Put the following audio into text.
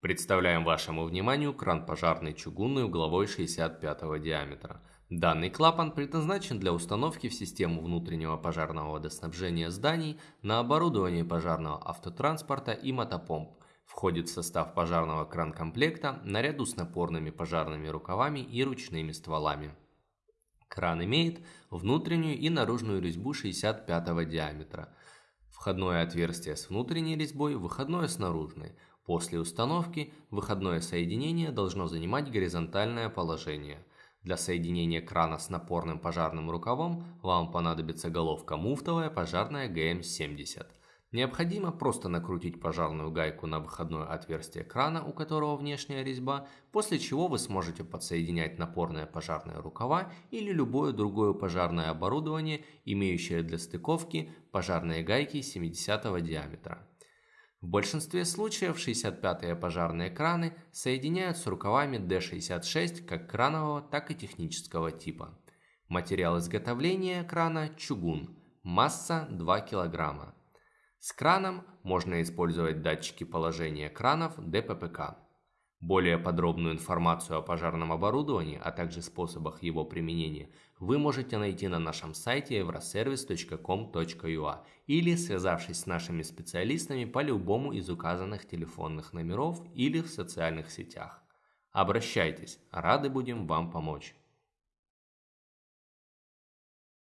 Представляем вашему вниманию кран пожарный чугунный угловой 65 диаметра. Данный клапан предназначен для установки в систему внутреннего пожарного водоснабжения зданий на оборудование пожарного автотранспорта и мотопомп. Входит в состав пожарного кран-комплекта наряду с напорными пожарными рукавами и ручными стволами. Кран имеет внутреннюю и наружную резьбу 65 диаметра. Входное отверстие с внутренней резьбой, выходное с наружной. После установки выходное соединение должно занимать горизонтальное положение. Для соединения крана с напорным пожарным рукавом вам понадобится головка муфтовая пожарная ГМ-70. Необходимо просто накрутить пожарную гайку на выходное отверстие крана, у которого внешняя резьба, после чего вы сможете подсоединять напорные пожарные рукава или любое другое пожарное оборудование, имеющее для стыковки пожарные гайки 70 диаметра. В большинстве случаев 65-е пожарные краны соединяют с рукавами D66 как кранового, так и технического типа. Материал изготовления крана – чугун, масса 2 кг. С краном можно использовать датчики положения кранов ДППК. Более подробную информацию о пожарном оборудовании, а также способах его применения вы можете найти на нашем сайте euroservice.com.ua или связавшись с нашими специалистами по любому из указанных телефонных номеров или в социальных сетях. Обращайтесь, рады будем вам помочь.